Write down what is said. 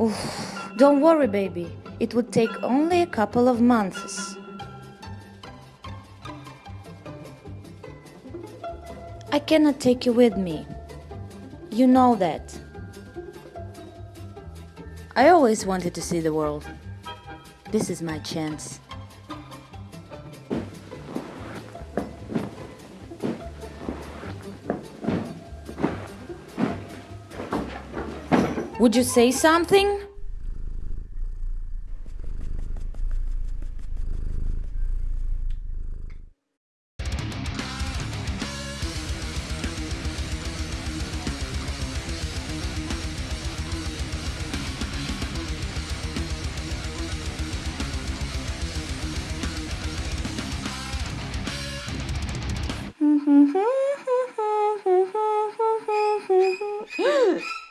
Oof, don't worry, baby. It would take only a couple of months. I cannot take you with me. You know that. I always wanted to see the world. This is my chance. Would you say something?